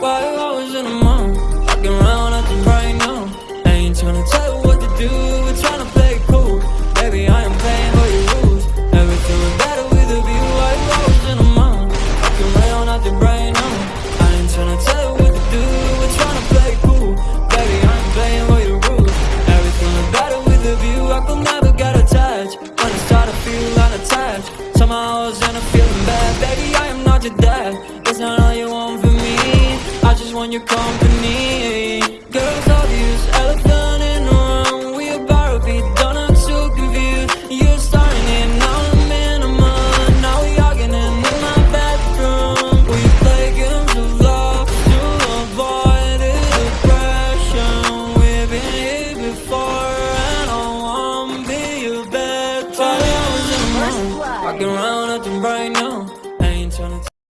Why you always in the mood? Fucking around the right now. I ain't tryna tell you what to do, we're tryna play it cool. Baby, I am playing by your rules. Everything was better with a view. Why you always in the mood? Fucking around the right now. I ain't tryna tell you what to do, we're tryna play it cool. Baby, I am playing by your rules. Everything was better with a view. I could never get attached. When I start to feel unattached, somehow I was in a feeling bad. Baby, I am not your dad. That's not want your company. Girls obvious, elephant in the room. We about to be done, I'm too confused You're starting it, now I'm in a mind Now we arguing in my bedroom. We play games of love to avoid depression. We've been here before and I wanna be your bed I hours in the morning, walking around acting right now.